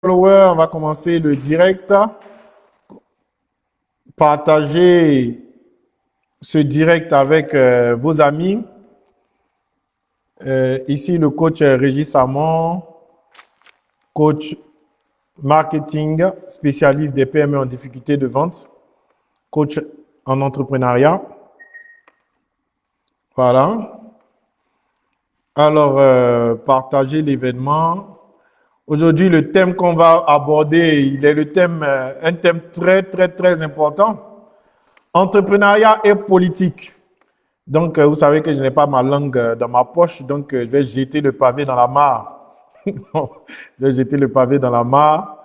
followers, on va commencer le direct. Partagez ce direct avec euh, vos amis. Euh, ici, le coach Régis Samon, coach marketing, spécialiste des PME en difficulté de vente, coach en entrepreneuriat. Voilà. Alors, euh, partagez l'événement. Aujourd'hui, le thème qu'on va aborder, il est le thème, euh, un thème très, très, très important. Entrepreneuriat et politique. Donc, euh, vous savez que je n'ai pas ma langue euh, dans ma poche, donc je vais jeter le pavé dans la mare. je vais jeter le pavé dans la mare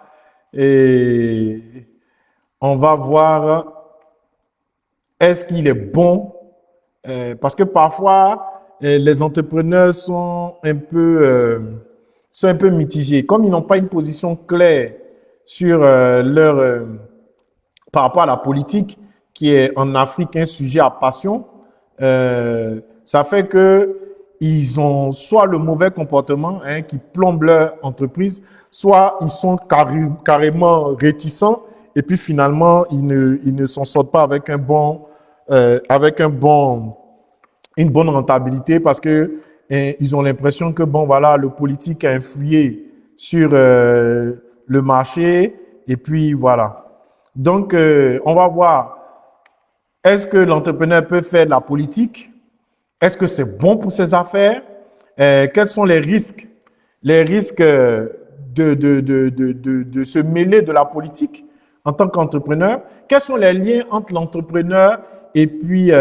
et on va voir est-ce qu'il est bon, parce que parfois, les entrepreneurs sont un peu sont un peu mitigés. Comme ils n'ont pas une position claire sur euh, leur, euh, par rapport à la politique, qui est en Afrique un sujet à passion, euh, ça fait que ils ont soit le mauvais comportement hein, qui plombe leur entreprise, soit ils sont carrément réticents et puis finalement ils ne, ils ne s'en sortent pas avec un bon, avec un bon, une bonne rentabilité parce que ils ont l'impression que, bon, voilà, le politique a influé sur euh, le marché, et puis voilà. Donc, euh, on va voir, est-ce que l'entrepreneur peut faire de la politique? Est-ce que c'est bon pour ses affaires? Euh, quels sont les risques? Les risques de, de, de, de, de se mêler de la politique en tant qu'entrepreneur? Quels sont les liens entre l'entrepreneur et puis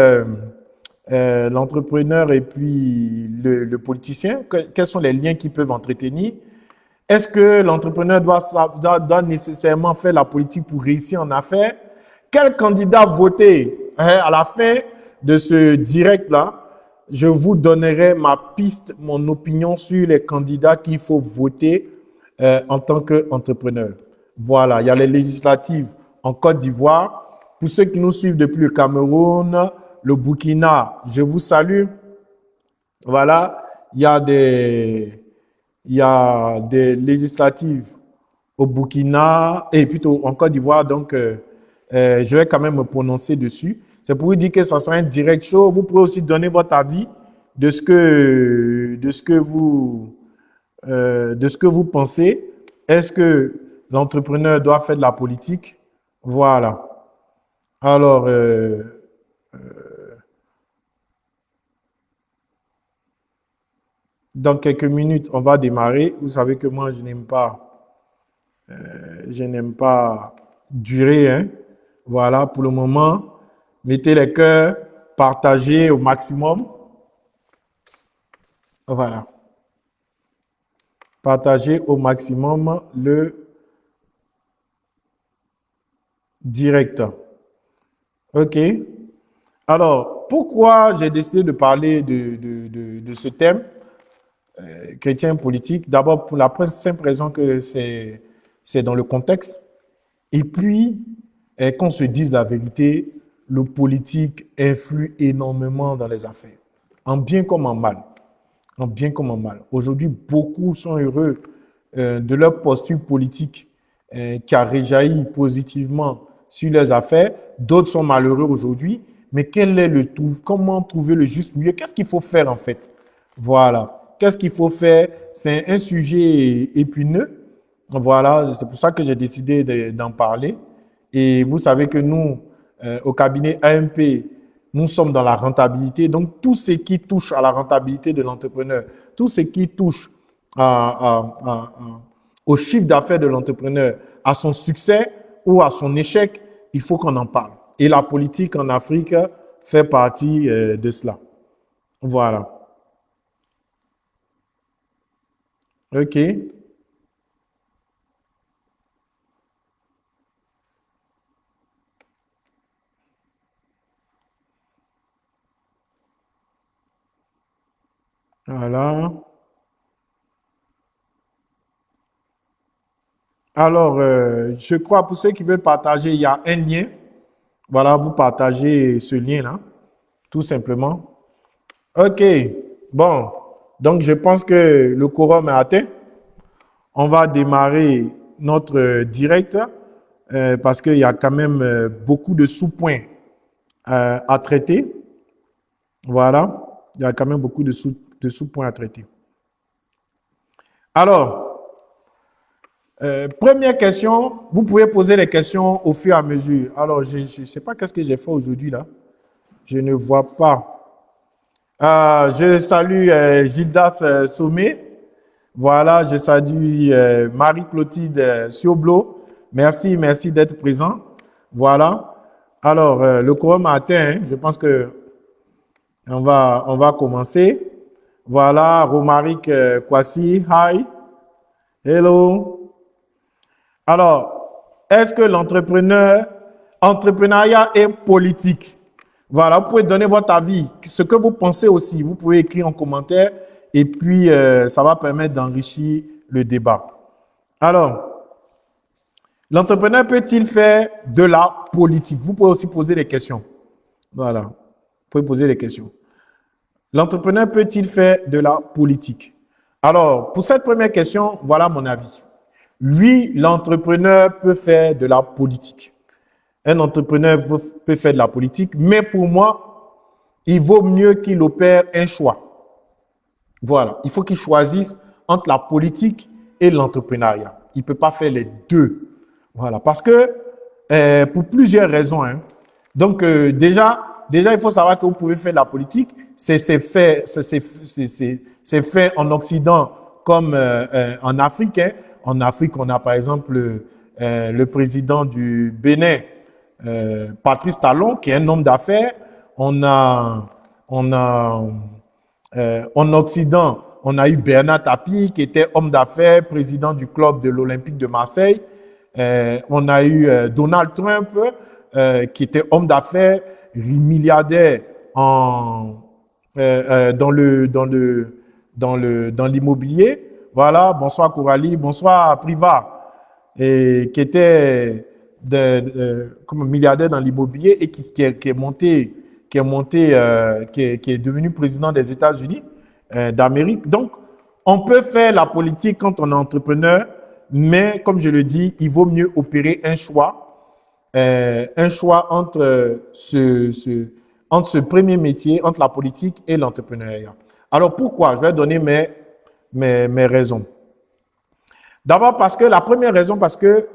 euh, l'entrepreneur et puis le, politicien Quels sont les liens qu'ils peuvent entretenir? Est-ce que l'entrepreneur doit, nécessairement faire la politique pour réussir en affaires? Quel candidat voter hein, À la fin de ce direct-là, je vous donnerai ma piste, mon opinion sur les candidats qu'il faut voter euh, en tant qu'entrepreneur. Voilà, il y a les législatives en Côte d'Ivoire. Pour ceux qui nous suivent depuis le Cameroun, le Burkina, je vous salue. Voilà, il y a des, il y a des législatives au Burkina et plutôt en Côte d'Ivoire, donc euh, euh, je vais quand même me prononcer dessus. C'est pour vous dire que ça sera un direct show. Vous pouvez aussi donner votre avis euh, de ce que vous pensez. Est-ce que l'entrepreneur doit faire de la politique? Voilà. Alors, Dans quelques minutes, on va démarrer. Vous savez que moi, je n'aime pas, euh, je n'aime pas durer. Hein. Voilà, pour le moment, mettez les cœurs, partagez au maximum. Voilà. Partagez au maximum le direct. OK. Alors, pourquoi j'ai décidé de parler de, ce thème? Euh, chrétien politique. D'abord, pour la simple raison que c'est dans le contexte. Et puis, euh, qu'on se dise la vérité, le politique influe énormément dans les affaires, en bien comme en mal. En bien comme en mal. Aujourd'hui, beaucoup sont heureux euh, de leur posture politique qui a réjailli positivement sur leurs affaires. D'autres sont malheureux aujourd'hui. Mais quel est le Comment trouver le juste milieu? Qu'est-ce qu'il faut faire en fait? Voilà qu'est-ce qu'il faut faire? C'est un sujet épineux. Voilà, c'est pour ça que j'ai décidé d'en parler. Et vous savez que nous, euh, au cabinet AMP, nous sommes dans la rentabilité. Donc, tout ce qui touche à la rentabilité de l'entrepreneur, tout ce qui touche au chiffre d'affaires de l'entrepreneur, à son succès ou à son échec, il faut qu'on en parle. Et la politique en Afrique fait partie euh, de cela. Voilà. OK. Voilà. Alors, euh, je crois pour ceux qui veulent partager, il y a un lien. Voilà, vous partagez ce lien-là, tout simplement. OK. Bon. Donc, je pense que le quorum est atteint. On va démarrer notre direct parce qu'il y a quand même beaucoup de sous-points à traiter. Voilà, il y a quand même beaucoup de sous-points à traiter. Alors, euh, première question, vous pouvez poser les questions au fur et à mesure. Alors, je ne sais pas qu'est-ce que j'ai fait aujourd'hui là. Je ne vois pas. Euh, je salue euh, Gildas euh, Sommet. Voilà, je salue Marie-Clotilde Sioblo. Merci, merci d'être présent. Voilà. Alors, le quorum a atteint. Hein. Je pense que on va, on va commencer. Voilà, Romaric Kwasi, hi. Hello. Alors, est-ce que l'entrepreneur, entrepreneuriat est politique? Voilà, vous pouvez donner votre avis, ce que vous pensez aussi. Vous pouvez écrire en commentaire et puis euh, ça va permettre d'enrichir le débat. Alors, l'entrepreneur peut-il faire de la politique? Vous pouvez aussi poser des questions. Voilà, vous pouvez poser des questions. L'entrepreneur peut-il faire de la politique? Alors, pour cette première question, voilà mon avis. Oui, l'entrepreneur peut faire de la politique. Un entrepreneur peut faire de la politique, mais pour moi, il vaut mieux qu'il opère un choix. Voilà, il faut qu'il choisisse entre la politique et l'entrepreneuriat. Il ne peut pas faire les deux. Voilà, parce que euh, pour plusieurs raisons. Hein. Donc euh, déjà, déjà, il faut savoir que vous pouvez faire de la politique. C'est fait, fait en Occident comme euh, en Afrique. Hein. En Afrique, on a par exemple le président du Bénin euh, Patrice Talon, qui est un homme d'affaires. Euh, en Occident, on a eu Bernard Tapie, qui était homme d'affaires, président du club de l'Olympique de Marseille. Euh, on a eu Donald Trump, qui était homme d'affaires, milliardaire dans l'immobilier. Voilà, bonsoir Coralie, bonsoir Priva, qui était de, comme milliardaire dans l'immobilier et qui, est, monté, qui est monté, euh, qui, est, devenu président des États-Unis euh, d'Amérique. Donc, on peut faire la politique quand on est entrepreneur, mais comme je le dis, il vaut mieux opérer un choix, euh, un choix entre ce, ce, entre ce premier métier, entre la politique et l'entrepreneuriat. Alors pourquoi? Je vais donner mes, mes, mes raisons. D'abord parce que la première raison, parce que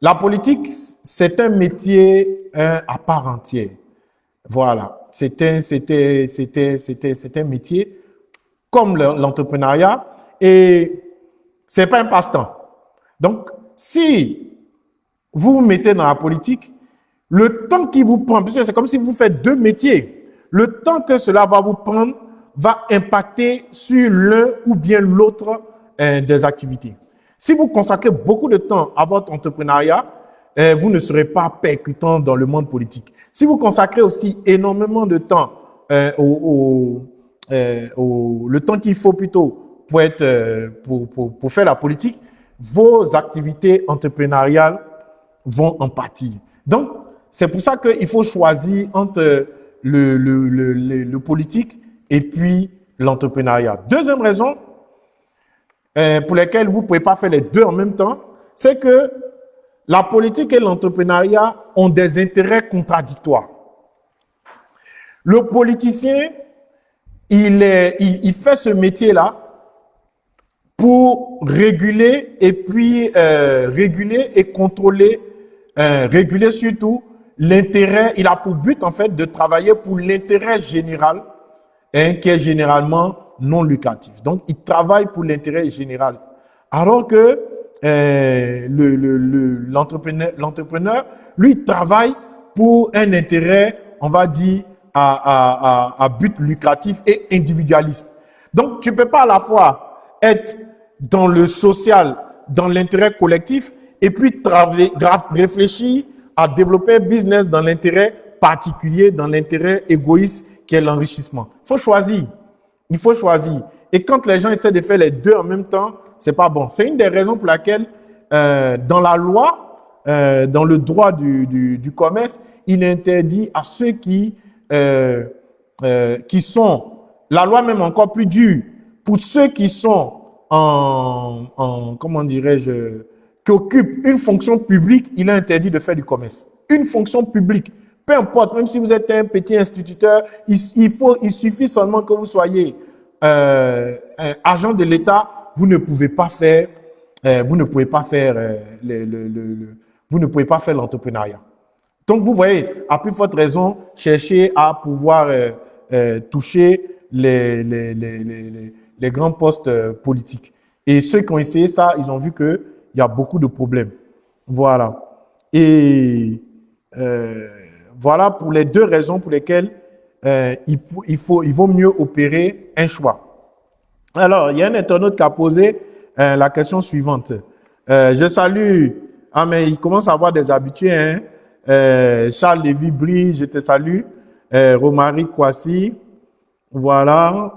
la politique, c'est un métier à part entière. Voilà, c'était, un métier comme l'entrepreneuriat et c'est pas un passe-temps. Donc, si vous vous mettez dans la politique, le temps qui vous prend, puisque c'est comme si vous faites deux métiers, le temps que cela va vous prendre va impacter sur l'un ou bien l'autre euh, des activités. Si vous consacrez beaucoup de temps à votre entrepreneuriat, eh, vous ne serez pas percutant dans le monde politique. Si vous consacrez aussi énormément de temps eh, au, eh, au, le temps qu'il faut plutôt pour, être, pour, pour, pour faire la politique, vos activités entrepreneuriales vont en pâtir. Donc, c'est pour ça qu'il faut choisir entre le, le, le, le politique et puis l'entrepreneuriat. Deuxième raison, euh, pour lesquels vous ne pouvez pas faire les deux en même temps, c'est que la politique et l'entrepreneuriat ont des intérêts contradictoires. Le politicien, il, fait ce métier-là pour réguler et puis euh, réguler et contrôler, euh, réguler surtout l'intérêt, il a pour but en fait de travailler pour l'intérêt général, hein, qui est généralement non lucratif. Donc, il travaille pour l'intérêt général. Alors que euh, l'entrepreneur, le, l'entrepreneur, lui, travaille pour un intérêt, on va dire, à, but lucratif et individualiste. Donc, tu peux pas à la fois être dans le social, dans l'intérêt collectif, et puis réfléchir à développer un business dans l'intérêt particulier, dans l'intérêt égoïste qui est l'enrichissement. Il faut choisir. Il faut choisir. Et quand les gens essaient de faire les deux en même temps, c'est pas bon. C'est une des raisons pour laquelle, euh, dans la loi, euh, dans le droit du, du, commerce, il interdit à ceux qui, euh, qui sont, la loi même encore plus dure, pour ceux qui sont en, en comment dirais-je, qui occupe une fonction publique, il est interdit de faire du commerce. Une fonction publique, peu importe, même si vous êtes un petit instituteur, il, faut, il suffit seulement que vous soyez euh, agent de l'État, vous ne pouvez pas faire, euh, vous ne pouvez pas faire euh, le, le, le, vous ne pouvez pas faire l'entrepreneuriat. Donc vous voyez, à plus forte raison, chercher à pouvoir euh, toucher les, les, les, les, grands postes politiques. Et ceux qui ont essayé ça, ils ont vu qu'il y a beaucoup de problèmes. Voilà. Et euh, voilà pour les deux raisons pour lesquelles euh, il, faut, vaut mieux opérer un choix. Alors, il y a un internaute qui a posé euh, la question suivante. Euh, je salue, ah mais il commence à avoir des habitués, hein? Charles Lévy Brie, je te salue. Romaric Kwasi, voilà.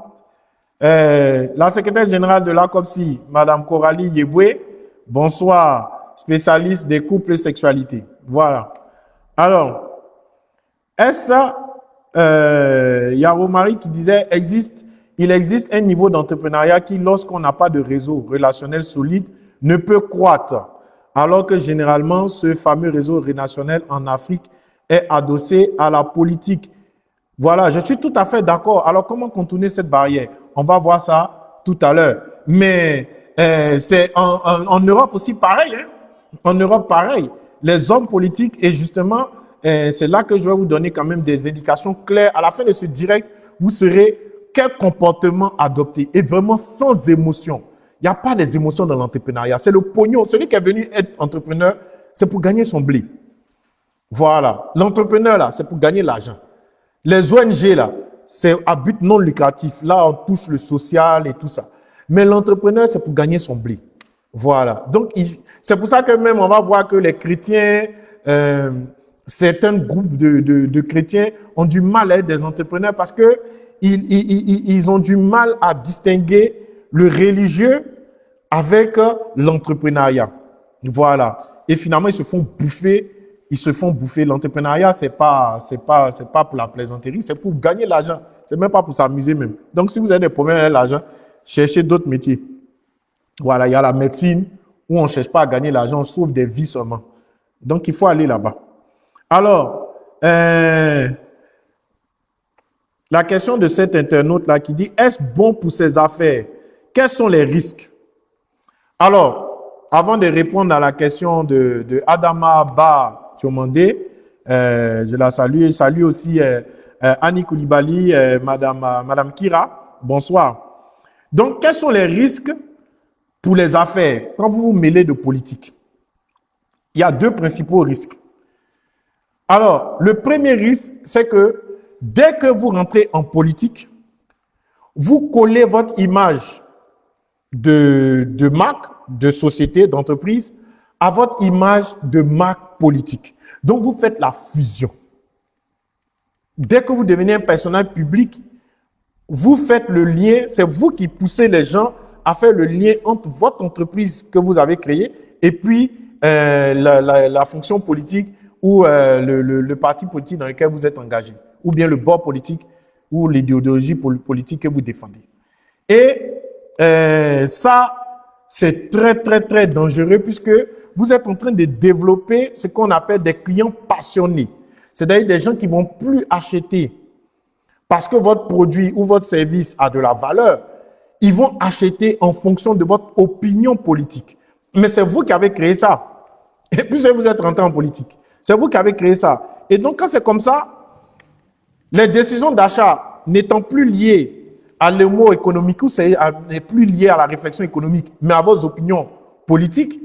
La secrétaire générale de la COPSI, Madame Coralie Yeboué, bonsoir, spécialiste des couples et sexualité. Voilà. Alors, est-ce euh, il y a Romaric qui disait, existe, il existe un niveau d'entrepreneuriat qui, lorsqu'on n'a pas de réseau relationnel solide, ne peut croître, alors que généralement, ce fameux réseau relationnel en Afrique est adossé à la politique voilà, je suis tout à fait d'accord. Alors, comment contourner cette barrière? On va voir ça tout à l'heure. Mais euh, c'est en, en, Europe aussi pareil. Hein? En Europe, pareil. Les hommes politiques, et justement, c'est là que je vais vous donner quand même des indications claires. À la fin de ce direct, vous serez quel comportement adopter et vraiment sans émotion. Il n'y a pas des émotions dans l'entrepreneuriat. C'est le pognon. Celui qui est venu être entrepreneur, c'est pour gagner son blé. Voilà. L'entrepreneur, là, c'est pour gagner l'argent. Les ONG, là, c'est à but non lucratif. Là, on touche le social et tout ça. Mais l'entrepreneur, c'est pour gagner son blé. Voilà. Donc, c'est pour ça que même on va voir que les chrétiens, euh, certains groupes de, de, chrétiens ont du mal à être des entrepreneurs parce que ils, ils, ils ont du mal à distinguer le religieux avec l'entrepreneuriat. Voilà. Et finalement, ils se font bouffer ils se font bouffer. L'entrepreneuriat, c'est pas, c'est pas, c'est pas pour la plaisanterie, c'est pour gagner l'argent. C'est même pas pour s'amuser même. Donc, si vous avez des problèmes avec l'argent, cherchez d'autres métiers. Voilà, il y a la médecine où on cherche pas à gagner l'argent, on sauve des vies seulement. Donc, il faut aller là-bas. Alors, euh, la question de cet internaute-là qui dit, est-ce bon pour ses affaires? Quels sont les risques? Alors, avant de répondre à la question de, Adama Ba Thiomandé. Euh, je la salue. Salue aussi euh, euh, Annie Koulibaly, Madame, Madame Kira. Bonsoir. Donc, quels sont les risques pour les affaires? Quand vous vous mêlez de politique Il y a deux principaux risques. Alors, le premier risque, c'est que dès que vous rentrez en politique, vous collez votre image de, marque, de société, d'entreprise à votre image de marque politique. Donc, vous faites la fusion. Dès que vous devenez un personnage public, vous faites le lien, c'est vous qui poussez les gens à faire le lien entre votre entreprise que vous avez créée et puis euh, la, fonction politique ou euh, le, parti politique dans lequel vous êtes engagé, ou bien le bord politique ou l'idéologie politique que vous défendez. Et euh, ça, c'est très, très, très dangereux puisque vous êtes en train de développer ce qu'on appelle des clients passionnés. C'est-à-dire des gens qui vont plus acheter parce que votre produit ou votre service a de la valeur. Ils vont acheter en fonction de votre opinion politique. Mais c'est vous qui avez créé ça. Et puis vous êtes rentré en politique. C'est vous qui avez créé ça. Et donc quand c'est comme ça, les décisions d'achat n'étant plus liées à l'émo économique ou n'est plus liées à la réflexion économique, mais à vos opinions politiques,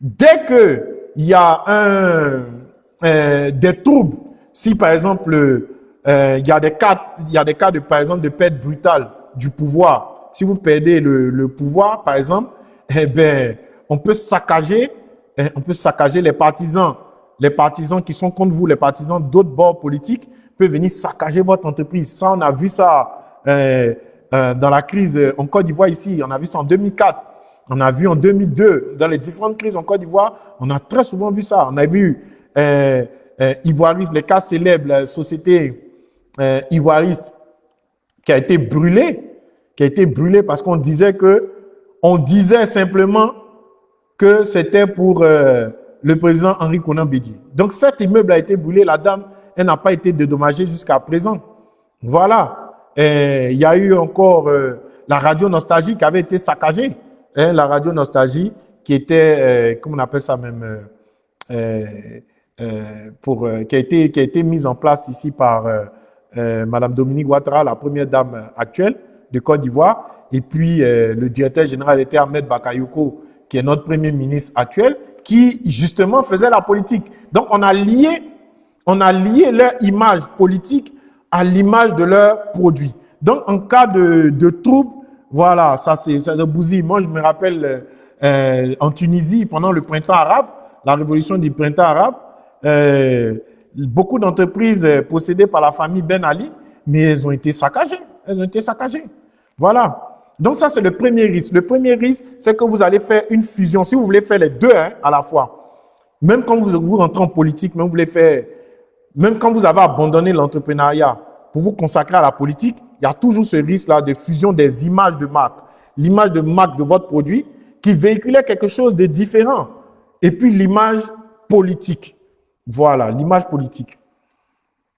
Dès qu'il y a un, euh, des troubles, si par exemple, euh, il, y a des cas, y a des cas de, par exemple, de perte brutale du pouvoir, si vous perdez le, le pouvoir, par exemple, eh ben, on peut saccager, eh, on peut saccager les partisans, les partisans qui sont contre vous, les partisans d'autres bords politiques peuvent venir saccager votre entreprise. Ça, on a vu ça euh, euh dans la crise en Côte d'Ivoire ici, on a vu ça en 2004. On a vu en 2002, dans les différentes crises en Côte d'Ivoire, on a très souvent vu ça. On a vu euh, euh, Ivoiris, le cas célèbre, la société euh, Ivoiris, qui a été brûlée, qui a été brûlée parce qu'on disait que, on disait simplement que c'était pour euh, le président Henri Conan Bédier. Donc cet immeuble a été brûlé, la dame, elle n'a pas été dédommagée jusqu'à présent. Voilà. il y a eu encore euh, la radio Nostalgie qui avait été saccagée. Hein, la radio Nostalgie qui était, euh, comment on appelle ça même, pour, qui, a été, qui a été mise en place ici par Madame Dominique Ouattara, la première dame actuelle de Côte d'Ivoire. Et puis, le directeur général était Ahmed Bakayoko, qui est notre premier ministre actuel, qui justement faisait la politique. Donc, on a lié, on a lié leur image politique à l'image de leur produit. Donc, en cas de, de trouble, voilà, ça c'est ça bousille. Moi, je me rappelle euh, en Tunisie, pendant le printemps arabe, la révolution du printemps arabe, euh, beaucoup d'entreprises possédées par la famille Ben Ali, mais elles ont été saccagées. Elles ont été saccagées. Voilà. Donc ça, c'est le premier risque. Le premier risque, c'est que vous allez faire une fusion. Si vous voulez faire les deux hein, à la fois, même quand vous, rentrez en politique, même, même quand vous avez abandonné l'entrepreneuriat pour vous consacrer à la politique, il y a toujours ce risque-là de fusion des images de marque. L'image de marque de votre produit qui véhiculait quelque chose de différent. Et puis l'image politique. Voilà, l'image politique.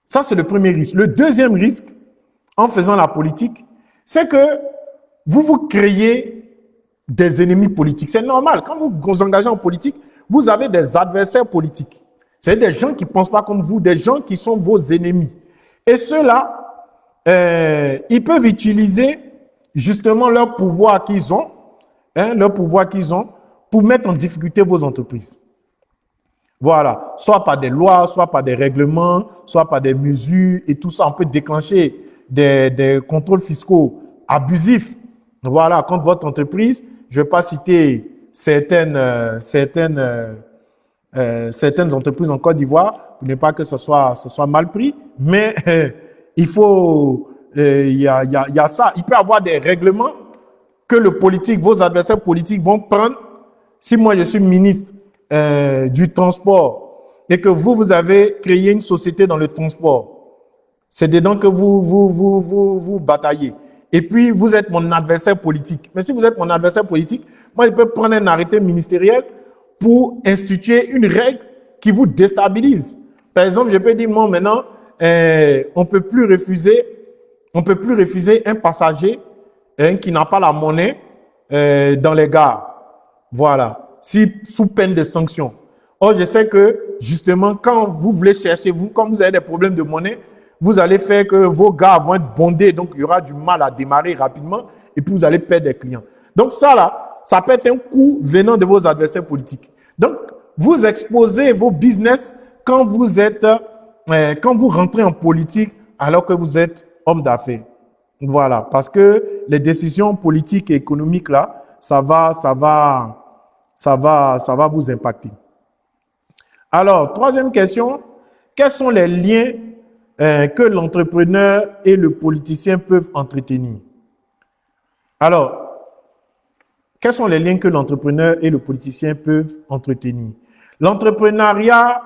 Ça, c'est le premier risque. Le deuxième risque, en faisant la politique, c'est que vous vous créez des ennemis politiques. C'est normal. Quand vous vous engagez en politique, vous avez des adversaires politiques. C'est des gens qui ne pensent pas comme vous, des gens qui sont vos ennemis. Et ceux-là, euh, ils peuvent utiliser justement leur pouvoir qu'ils ont, hein, leur pouvoir qu'ils ont, pour mettre en difficulté vos entreprises. Voilà, soit par des lois, soit par des règlements, soit par des mesures, et tout ça, on peut déclencher des, des contrôles fiscaux abusifs voilà, contre votre entreprise, je ne vais pas citer certaines, euh, certaines, euh, euh, certaines entreprises en Côte d'Ivoire pour ne pas que ce soit, mal pris, mais il faut, il y a ça. Il peut y avoir des règlements que le politique, vos adversaires politiques vont prendre. Si moi je suis ministre du transport et que vous, vous avez créé une société dans le transport, c'est dedans que vous, vous, vous, vous, vous bataillez et puis vous êtes mon adversaire politique. Mais si vous êtes mon adversaire politique, moi je peux prendre un arrêté ministériel pour instituer une règle qui vous déstabilise. Par exemple, je peux dire, moi maintenant, euh, on peut plus refuser, on peut plus refuser un passager hein, qui n'a pas la monnaie euh, dans les gares. Voilà, si sous peine de sanction. Or, je sais que justement, quand vous voulez chercher, vous, quand vous avez des problèmes de monnaie, vous allez faire que vos gars vont être bondés, donc il y aura du mal à démarrer rapidement, et puis vous allez perdre des clients. Donc ça là, ça peut être un coup venant de vos adversaires politiques. Donc, vous exposez vos business quand vous êtes, euh, quand vous rentrez en politique, alors que vous êtes homme d'affaires. Voilà, parce que les décisions politiques et économiques là, ça va, ça va, ça va, ça va vous impacter. Alors, troisième question, quels sont les liens euh, que l'entrepreneur et le politicien peuvent entretenir. Alors, quels sont les liens que l'entrepreneur et le politicien peuvent entretenir? L'entrepreneuriat,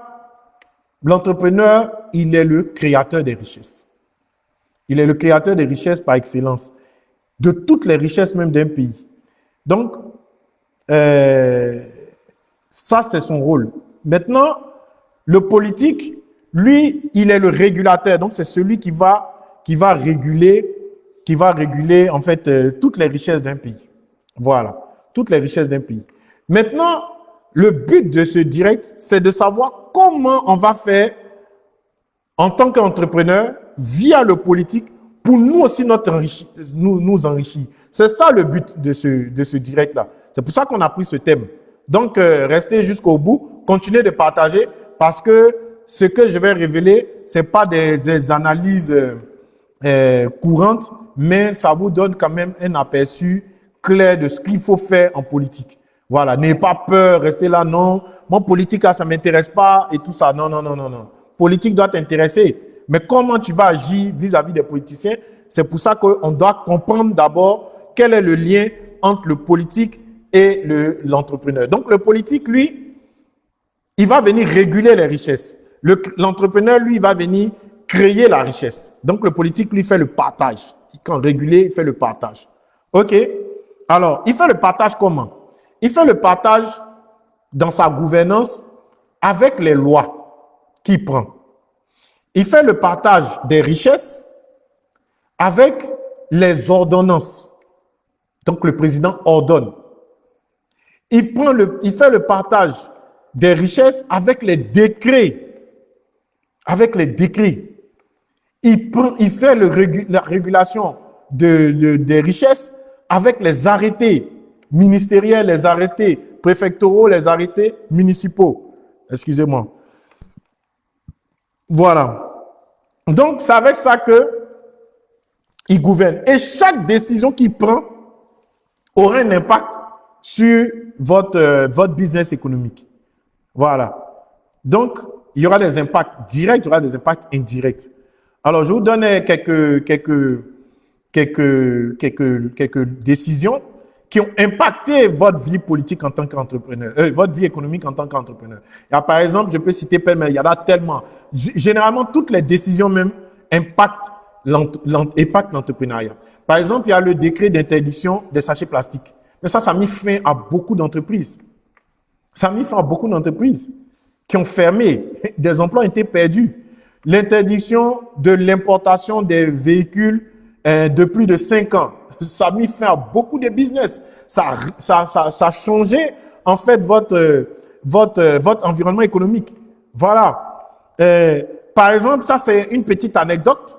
l'entrepreneur, il est le créateur des richesses. Il est le créateur des richesses par excellence, de toutes les richesses même d'un pays. Donc, euh, ça, c'est son rôle. Maintenant, le politique, lui, il est le régulateur. Donc, c'est celui qui va, réguler, qui va réguler, en fait, euh, toutes les richesses d'un pays. Voilà. Toutes les richesses d'un pays. Maintenant, le but de ce direct, c'est de savoir comment on va faire en tant qu'entrepreneur via le politique pour nous aussi notre nous, enrichir. C'est ça le but de ce, de ce direct-là. C'est pour ça qu'on a pris ce thème. Donc, euh, restez jusqu'au bout, continuez de partager parce que ce que je vais révéler, ce n'est pas des, analyses euh, euh, courantes, mais ça vous donne quand même un aperçu clair de ce qu'il faut faire en politique. Voilà, n'ayez pas peur, restez là, non, mon politique, ça ne m'intéresse pas et tout ça. Non, non, non, non, non. Politique doit t'intéresser. Mais comment tu vas agir vis-à-vis des politiciens, c'est pour ça qu'on doit comprendre d'abord quel est le lien entre le politique et l'entrepreneur. Donc le politique, lui, il va venir réguler les richesses. L'entrepreneur, lui, va venir créer la richesse. Donc, le politique, lui, fait le partage. Quand régulé, il fait le partage. OK? Alors, il fait le partage comment? Il fait le partage dans sa gouvernance avec les lois qu'il prend. Il fait le partage des richesses avec les ordonnances. Donc le président ordonne. Il, prend le, il fait le partage des richesses avec les décrets. Avec les décrets. Il, prend, il fait le, la régulation de, des richesses avec les arrêtés ministériels, les arrêtés préfectoraux, les arrêtés municipaux. Excusez-moi. Voilà. Donc, c'est avec ça que il gouverne. Et chaque décision qu'il prend aura un impact sur votre, euh, votre business économique. Voilà. Donc, il y aura des impacts directs, il y aura des impacts indirects. Alors, je vous donne quelques, quelques, quelques, quelques, décisions qui ont impacté votre vie politique en tant qu'entrepreneur, euh, votre vie économique en tant qu'entrepreneur. Par exemple, je peux citer mais il y en a tellement. Généralement, toutes les décisions même impactent l'entrepreneuriat. Par exemple, il y a le décret d'interdiction des sachets plastiques. Mais ça, ça a mis fin à beaucoup d'entreprises. Ça a mis fin à beaucoup d'entreprises qui ont fermé. Des emplois ont été perdus. L'interdiction de l'importation des véhicules euh, de plus de 5 ans. Ça a mis fin à beaucoup de business. Ça, ça, ça, ça a changé, en fait, votre, votre, votre environnement économique. Voilà. Euh, par exemple, ça, c'est une petite anecdote.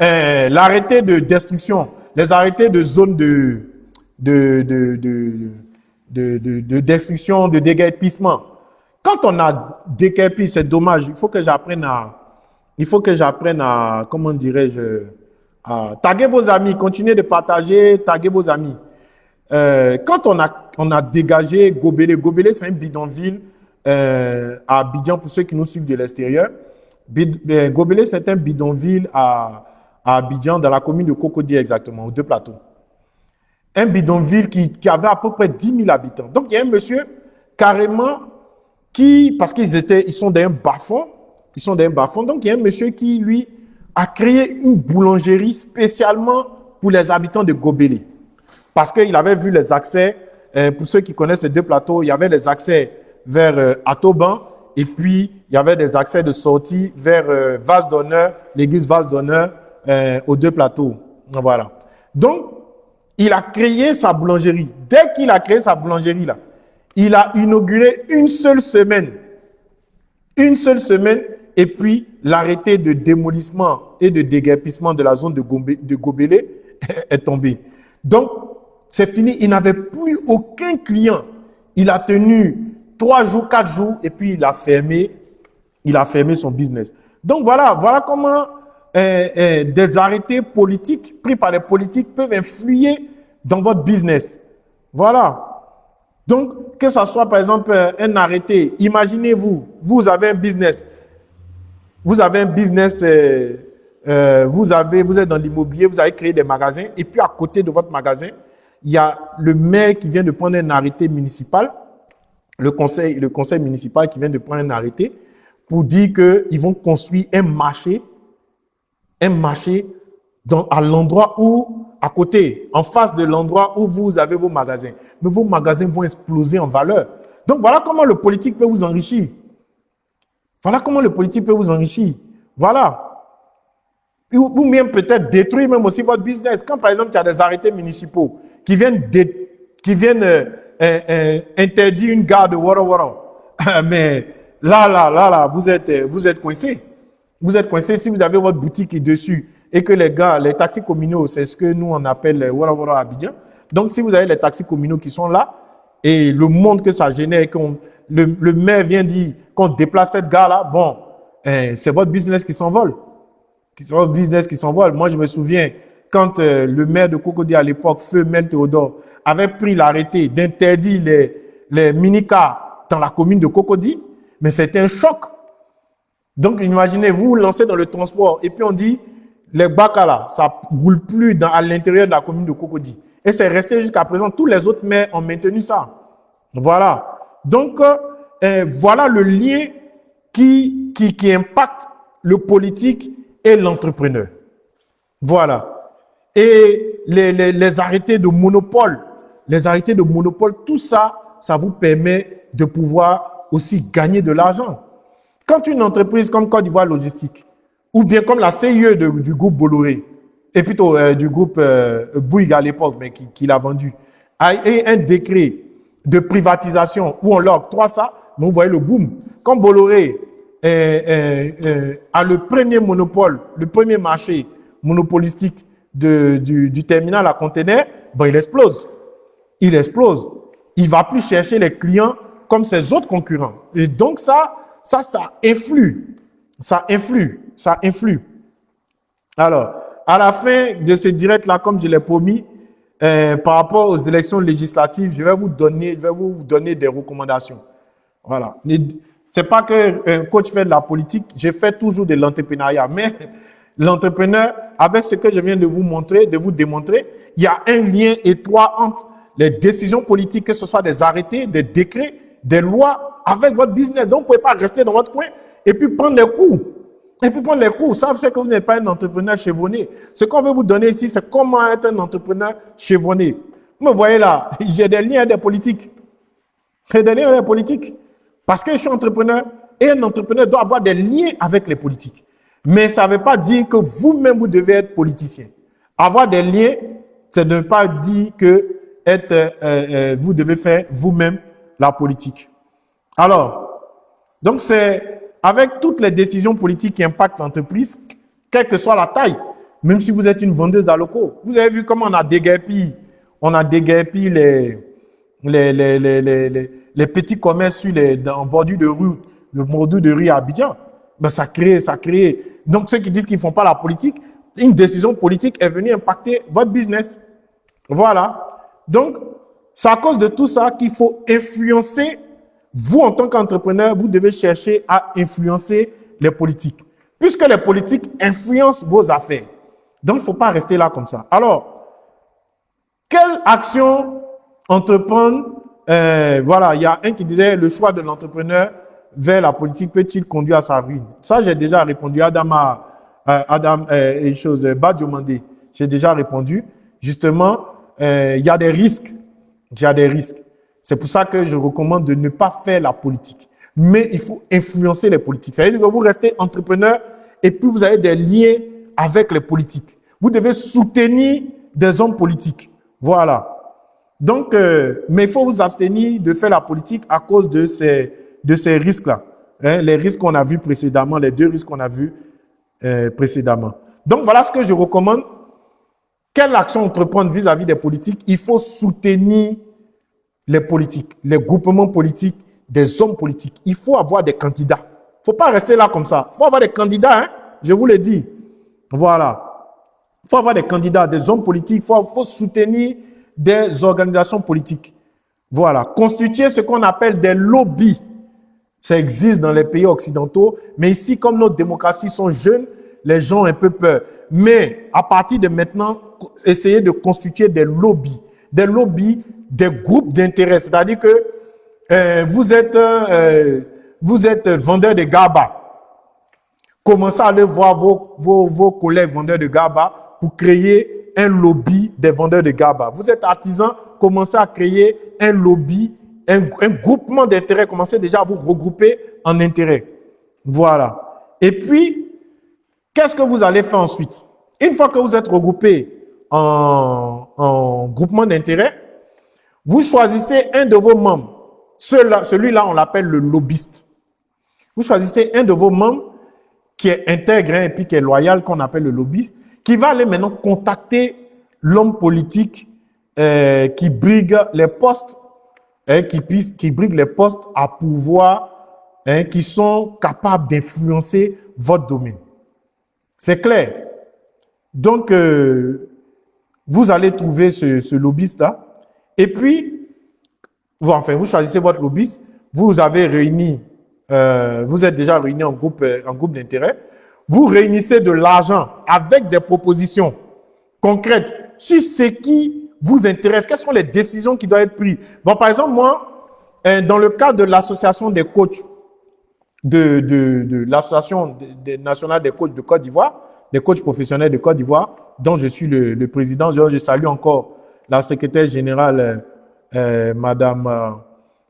Euh, l'arrêté de destruction, les arrêtés de zone de, de, de, de, de, destruction, de déguerpissement. Quand on a déguerpi, c'est dommage. Il faut que j'apprenne à, il faut que j'apprenne à, comment dirais-je, à taguer vos amis, continuez de partager, taguer vos amis. Euh, quand on a, on a dégagé Gobelé, Gobelé c'est un bidonville euh, à Abidjan pour ceux qui nous suivent de l'extérieur. Euh, Gobelé c'est un bidonville à, à Abidjan, dans la commune de Cocody exactement, aux deux plateaux. Un bidonville qui, qui avait à peu près 10 000 habitants. Donc il y a un monsieur carrément qui, parce qu'ils étaient, ils sont dans un bas-fond, ils sont dans un bas-fond, donc il y a un monsieur qui, lui, a créé une boulangerie spécialement pour les habitants de Gobelé. Parce qu'il avait vu les accès, euh, pour ceux qui connaissent ces deux plateaux, il y avait les accès vers euh, Atoban et puis il y avait des accès de sortie vers euh, Vase d'honneur, l'église Vase d'honneur euh, aux deux plateaux. Voilà. Donc, il a créé sa boulangerie. Dès qu'il a créé sa boulangerie là, il a inauguré une seule semaine. Une seule semaine et puis l'arrêté de démolissement et de déguerpissement de la zone de, de Gobelé est tombé. Donc, c'est fini. Il n'avait plus aucun client. Il a tenu trois jours, quatre jours, et puis il a fermé, il a fermé son business. Donc voilà, voilà comment euh, euh, des arrêtés politiques pris par les politiques peuvent influer dans votre business. Voilà. Donc, que ce soit par exemple un arrêté, imaginez-vous, vous avez un business, vous avez un business, euh, euh, vous, avez, vous êtes dans l'immobilier, vous avez créé des magasins, et puis à côté de votre magasin, il y a le maire qui vient de prendre un arrêté municipal, le conseil, le conseil municipal qui vient de prendre un arrêté pour dire qu'ils vont construire un marché, un marché à l'endroit où, à côté, en face de l'endroit où vous avez vos magasins. Mais vos magasins vont exploser en valeur. Donc voilà comment le politique peut vous enrichir. Voilà comment le politique peut vous enrichir. Voilà. Ou, même peut-être détruire même aussi votre business. Quand par exemple, il y a des arrêtés municipaux qui viennent, qui viennent euh, euh, euh, interdire une gare de Wara Wara. Mais là, là, là, là, vous êtes, vous êtes coincé. Vous êtes coincé si vous avez votre boutique dessus et que les gars, les taxis communaux, c'est ce que nous on appelle Wara Wara Abidjan. Donc si vous avez les taxis communaux qui sont là et le monde que ça génère, qu'on le, maire vient dire qu'on déplace cette gare-là, bon, eh, c'est votre business qui s'envole. C'est votre business qui s'envole. Moi, je me souviens, quand euh, le maire de Cocody à l'époque, Feu Mel Théodore, avait pris l'arrêté d'interdire les, les mini-cars dans la commune de Cocody, mais c'était un choc. Donc, imaginez, vous lancez dans le transport et puis on dit, les bacs là, ça roule plus à l'intérieur de la commune de Cocody. Et c'est resté jusqu'à présent. Tous les autres maires ont maintenu ça. Voilà. Donc, euh, euh, voilà le lien qui, qui, impacte le politique et l'entrepreneur. Voilà. Et les, les, les, arrêtés de monopole, les arrêtés de monopole, tout ça, ça vous permet de pouvoir aussi gagner de l'argent. Quand une entreprise comme Côte d'Ivoire Logistique, ou bien comme la CIE du groupe Bolloré, et plutôt euh, du groupe euh, Bouygues à l'époque, mais qui, l'a vendu, a eu un décret de privatisation où on leur octroie ça, vous voyez le boom. Comme Bolloré a le premier monopole, le premier marché monopolistique du, terminal à conteneurs, ben il explose. Il explose. Il va plus chercher les clients comme ses autres concurrents. Et donc ça, ça, ça influe. Ça influe. Ça influe. Alors, à la fin de ce direct-là, comme je l'ai promis, euh, par rapport aux élections législatives, je vais vous donner, je vais vous donner des recommandations. Voilà. C'est pas que un coach fait de la politique, je fais toujours de l'entrepreneuriat, mais l'entrepreneur, avec ce que je viens de vous montrer, de vous démontrer, il y a un lien étroit entre les décisions politiques, que ce soit des arrêtés, des décrets, des lois, avec votre business. Donc, vous ne pouvez pas rester dans votre coin et puis prendre les coups. Et puis prendre les coups. Ça, c'est que vous n'êtes pas un entrepreneur chevronné. Ce qu'on veut vous donner ici, c'est comment être un entrepreneur chevronné. Vous me voyez là, j'ai des liens des politiques. J'ai des liens des politiques. Parce que je suis entrepreneur et un entrepreneur doit avoir des liens avec les politiques. Mais ça ne veut pas dire que vous-même, vous devez être politicien. Avoir des liens, c'est ne pas dire que être, euh, euh, vous devez faire vous-même la politique. Alors, donc c'est avec toutes les décisions politiques qui impactent l'entreprise, quelle que soit la taille, même si vous êtes une vendeuse d'alocaux. Vous avez vu comment on a déguerpi, on a déguerpi les, les, les, les, les, petits commerces sur les, en bordure de rue, le bordure de rue à Abidjan. Ben, ça crée, ça crée. Donc, ceux qui disent qu'ils ne font pas la politique, une décision politique est venue impacter votre business. Voilà. Donc, c'est à cause de tout ça qu'il faut influencer. Vous, en tant qu'entrepreneur, vous devez chercher à influencer les politiques. Puisque les politiques influencent vos affaires. Donc, il ne faut pas rester là comme ça. Alors, quelle action entreprendre euh, Voilà, il y a un qui disait le choix de l'entrepreneur vers la politique peut-il conduire à sa ruine? Ça, j'ai déjà répondu. Adam, a, euh, Adam euh, et chose, euh, j'ai déjà répondu. Justement, euh, il y a des risques. Il y a des risques. C'est pour ça que je recommande de ne pas faire la politique. Mais il faut influencer les politiques. Ça veut dire que vous restez entrepreneur et puis vous avez des liens avec les politiques. Vous devez soutenir des hommes politiques. Voilà. Donc, euh, mais il faut vous abstenir de faire la politique à cause de ces, de ces risques-là. Hein, les risques qu'on a vus précédemment, les deux risques qu'on a vus euh, précédemment. Donc, voilà ce que je recommande. Quelle action entreprendre vis-à-vis des politiques? Il faut soutenir les politiques, les groupements politiques, des hommes politiques. Il faut avoir des candidats. Il ne faut pas rester là comme ça. Il faut avoir des candidats, hein? je vous l'ai dit. Voilà. Il faut avoir des candidats, des hommes politiques. Il faut, faut soutenir des organisations politiques. Voilà. Constituer ce qu'on appelle des lobbies. Ça existe dans les pays occidentaux, mais ici, comme nos démocraties sont jeunes, les gens ont un peu peur. Mais à partir de maintenant, essayez de constituer des lobbies. Des lobbies, des groupes d'intérêt. C'est-à-dire que euh, vous, êtes, euh, vous êtes vendeur de GABA. Commencez à aller voir vos, vos, vos collègues vendeurs de GABA pour créer un lobby des vendeurs de GABA. Vous êtes artisan, commencez à créer un lobby un, groupement d'intérêts, commencez déjà à vous regrouper en intérêt. Voilà. Et puis, qu'est-ce que vous allez faire ensuite? Une fois que vous êtes regroupé en, groupement d'intérêt, vous choisissez un de vos membres. Celui-là, on l'appelle le lobbyiste. Vous choisissez un de vos membres qui est intègre et puis qui est loyal, qu'on appelle le lobbyiste, qui va aller maintenant contacter l'homme politique euh, qui brigue les postes hein, qui, briguent les postes à pouvoir, hein, qui sont capables d'influencer votre domaine. C'est clair. Donc, euh, vous allez trouver ce, lobbyiste-là. Et puis, vous, enfin, vous choisissez votre lobbyiste. Vous avez réuni, euh, vous êtes déjà réuni en groupe, euh, en groupe d'intérêt. Vous réunissez de l'argent avec des propositions concrètes sur ce qui vous intéresse Quelles sont les décisions qui doivent être prises? Bon, par exemple, moi, euh, dans le cadre de l'association des coachs, de, de, de l'association nationale des coachs de Côte d'Ivoire, des coachs professionnels de Côte d'Ivoire, dont je suis le, président, je, salue encore la secrétaire générale, euh, euh Madame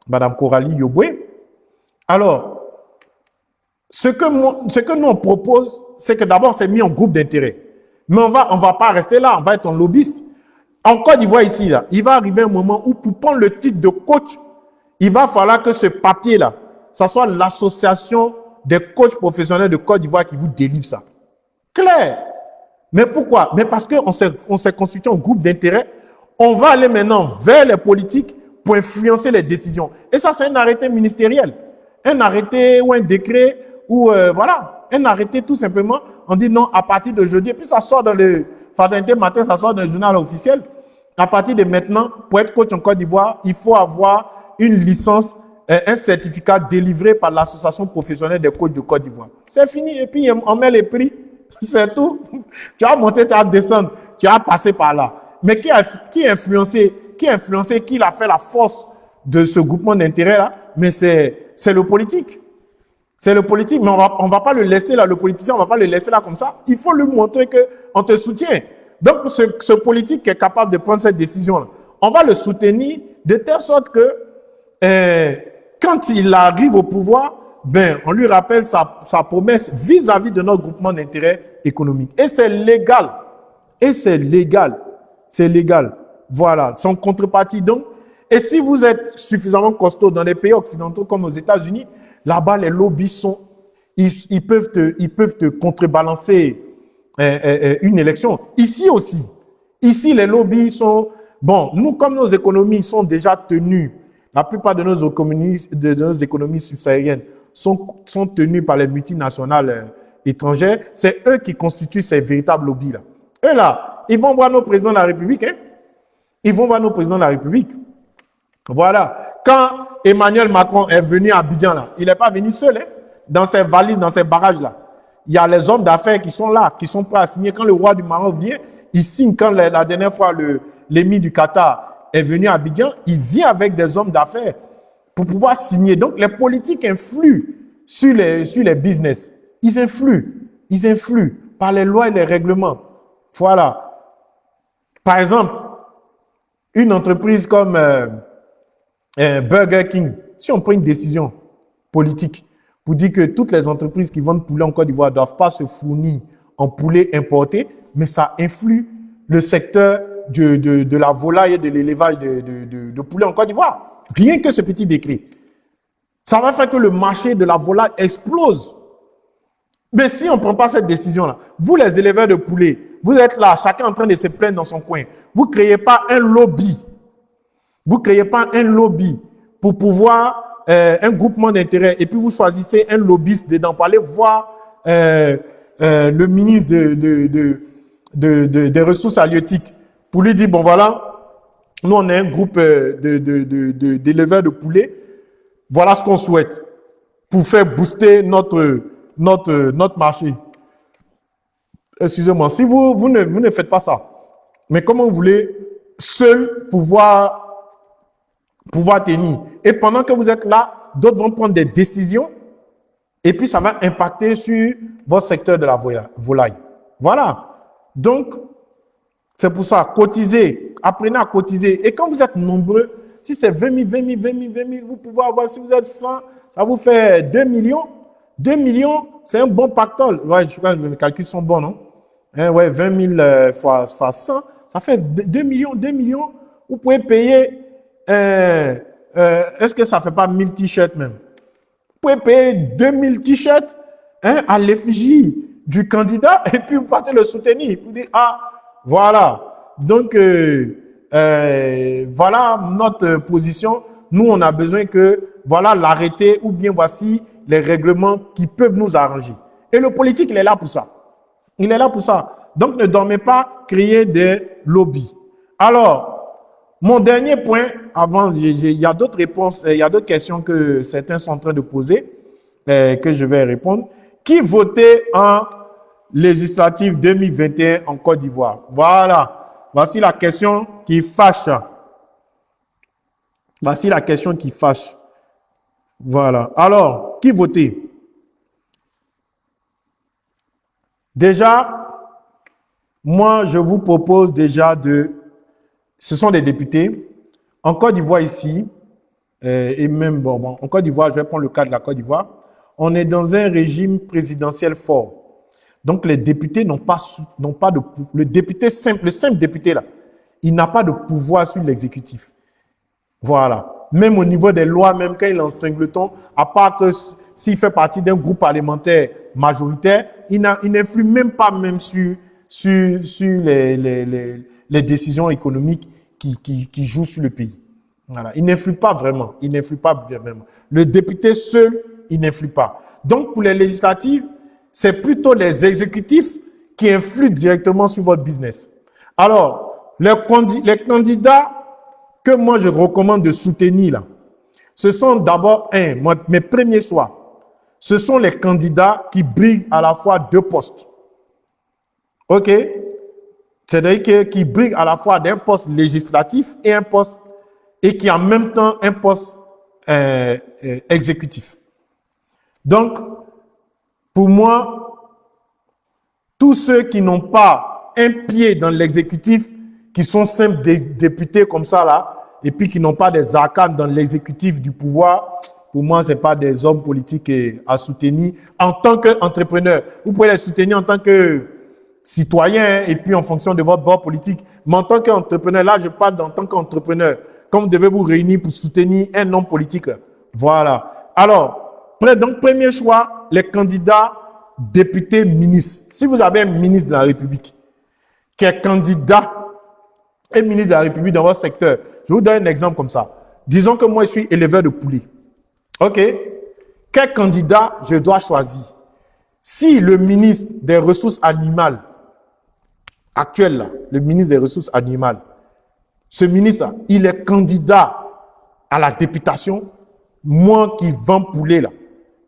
Madame Coralie Yoboué. Alors, ce que, nous on propose, c'est que d'abord, c'est mis en groupe d'intérêt. Mais on va, on va pas rester là, on va être un lobbyiste. En Côte d'Ivoire, ici, là, il va arriver un moment où pour prendre le titre de coach, il va falloir que ce papier-là, ça soit l'association des coachs professionnels de Côte d'Ivoire qui vous délivre ça. Claire. Mais pourquoi? Mais parce qu'on s'est constitué un groupe d'intérêt. On va aller maintenant vers les politiques pour influencer les décisions. Et ça, c'est un arrêté ministériel. Un arrêté ou un décret ou euh, voilà, un arrêté tout simplement. On dit non, à partir de jeudi. Et puis ça sort dans le fraternité matin, ça sort dans le journal officiel. À partir de maintenant, pour être coach en Côte d'Ivoire, il faut avoir une licence, euh, un certificat délivré par l'association professionnelle des coachs de Côte d'Ivoire. C'est fini. Et puis on met les prix. C'est tout. Tu as monté, tu as descendu, tu as passé par là. Mais qui a, qui influencé, qui a influencé, qui a fait la force de ce groupement d'intérêt là? Mais c'est le politique. C'est le politique, mais on va, on va pas le laisser là, le politicien, on va pas le laisser là comme ça. Il faut lui montrer que on te soutient. Donc, ce, ce politique qui est capable de prendre cette décision-là, on va le soutenir de telle sorte que euh, quand il arrive au pouvoir, ben, on lui rappelle sa, promesse vis-à-vis -vis de notre groupement d'intérêt économique. Et c'est légal. Et c'est légal. C'est légal. Voilà, sans contrepartie donc. Et si vous êtes suffisamment costaud dans les pays occidentaux comme aux États-Unis, là-bas les lobbies sont, ils, peuvent te, contrebalancer euh, euh, euh, une élection. Ici aussi, ici les lobbies sont, bon, nous comme nos économies sont déjà tenues, la plupart de nos économies subsahariennes sont, tenues par les multinationales étrangères, c'est eux qui constituent ces véritables lobbies-là. Eux là, ils vont voir nos présidents de la République. Hein? Ils vont voir nos présidents de la République. Voilà. Quand Emmanuel Macron est venu à Abidjan, là, il n'est pas venu seul. Hein? Dans ses valises, dans ses barrages-là. Il y a les hommes d'affaires qui sont là, qui sont prêts à signer. Quand le roi du Maroc vient, il signe. Quand la, dernière fois, l'émir du Qatar est venu à Abidjan, il vient avec des hommes d'affaires pour pouvoir signer. Donc, les politiques influent sur les, sur business. Ils influent. Ils influent par les lois et les règlements. Voilà. Par exemple, une entreprise comme euh, euh, Burger King, si on prend une décision politique pour dire que toutes les entreprises qui vendent poulet en Côte d'Ivoire ne doivent pas se fournir en poulet importé, mais ça influe le secteur de, de, la volaille et de l'élevage de, de, poulet en Côte d'Ivoire. Rien que ce petit décret. Ça va faire que le marché de la volaille explose. Mais si on ne prend pas cette décision-là, vous les éleveurs de poulet, vous êtes là, chacun en train de se plaindre dans son coin. Vous ne créez pas un lobby. Vous ne créez pas un lobby pour pouvoir, euh, un groupement d'intérêt, et puis vous choisissez un lobbyiste dedans pour aller voir euh, euh, le ministre de, de, des ressources halieutiques pour lui dire, bon voilà, nous on est un groupe d'éleveurs de, de poulets, voilà ce qu'on souhaite pour faire booster notre, notre, notre marché excusez-moi, si vous, vous, ne, vous ne faites pas ça, mais comment vous voulez seul pouvoir, pouvoir tenir? Et pendant que vous êtes là, d'autres vont prendre des décisions et puis ça va impacter sur votre secteur de la volaille. Voilà. Donc, c'est pour ça, cotisez, apprenez à cotiser. Et quand vous êtes nombreux, si c'est 20 000, 20 000, 20 000, 20 000, vous pouvez avoir, si vous êtes 100, ça vous fait 2 millions. 2 millions, c'est un bon pactole. Ouais, je crois que mes calculs sont bons, non? Hein, ouais, 20 000 euh, fois, fois 100, ça fait 2 millions, 2 millions. Vous pouvez payer, euh, euh, est-ce que ça ne fait pas 1000 t-shirts même? Vous pouvez payer 2000 t-shirts hein, à l'effigie du candidat et puis vous partez le soutenir. Vous dites, ah, voilà. Donc, euh, euh, voilà notre position. Nous, on a besoin que, voilà l'arrêté ou bien voici les règlements qui peuvent nous arranger. Et le politique, il est là pour ça. Il est là pour ça. Donc, ne dormez pas, créer des lobbies. Alors, mon dernier point, avant, il y a d'autres réponses, il y a d'autres questions que certains sont en train de poser, euh, que je vais répondre. Qui votait en législative 2021 en Côte d'Ivoire Voilà. Voici la question qui fâche. Voici la question qui fâche. Voilà. Alors, qui votait Déjà, moi, je vous propose déjà de... Ce sont des députés. En Côte d'Ivoire ici, euh, et même bon, bon, en Côte d'Ivoire, je vais prendre le cas de la Côte d'Ivoire, on est dans un régime présidentiel fort. Donc les députés n'ont pas, pas de le député simple, le simple député là, il n'a pas de pouvoir sur l'exécutif. Voilà. Même au niveau des lois, même quand il est en singleton, à part que s'il fait partie d'un groupe parlementaire majoritaire, il n'influe même pas même sur, sur, sur les, les, les, les décisions économiques qui, qui, qui jouent sur le pays. Voilà. Il n'influe pas vraiment. Il n'influe pas vraiment. Le député seul, il n'influe pas. Donc, pour les législatives, c'est plutôt les exécutifs qui influent directement sur votre business. Alors, les, candidats que moi je recommande de soutenir, là, ce sont d'abord, un, mes premiers choix, ce sont les candidats qui brillent à la fois deux postes. OK? C'est-à-dire qui brillent à la fois d'un poste législatif et un poste, et qui en même temps un poste euh, euh, exécutif. Donc, pour moi, tous ceux qui n'ont pas un pied dans l'exécutif, qui sont simples députés comme ça là, et puis qui n'ont pas des arcanes dans l'exécutif du pouvoir, pour moi, ce pas des hommes politiques à soutenir en tant qu'entrepreneur. Vous pouvez les soutenir en tant que citoyen et puis en fonction de votre bord politique. Mais en tant qu'entrepreneur, là, je parle en tant qu'entrepreneur. Comme vous devez vous réunir pour soutenir un homme politique. Voilà. Alors, donc, premier choix, les candidats députés ministres. Si vous avez un ministre de la République qui est candidat et ministre de la République dans votre secteur, je vous donne un exemple comme ça. Disons que moi, je suis éleveur de poulets. OK? Quel candidat je dois choisir? Si le ministre des Ressources animales, actuel là, le ministre des Ressources animales, ce ministre il est candidat à la députation, moi qui vends poulet là,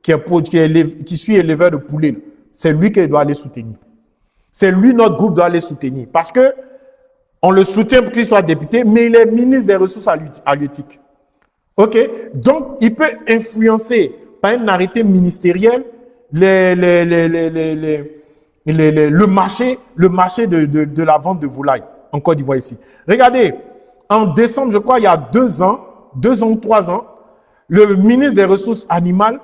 qui, est, qui, suis éleveur de poulets, c'est lui qui doit aller soutenir. C'est lui, notre groupe doit aller soutenir. Parce que on le soutient pour qu'il soit député, mais il est ministre des Ressources halieutiques. OK? Donc, il peut influencer par un arrêté ministériel les, les, les, le marché, le marché de, de, de, la vente de volailles en Côte d'Ivoire ici. Regardez, en décembre, je crois, il y a deux ans, deux ans ou trois ans, le ministre des Ressources animales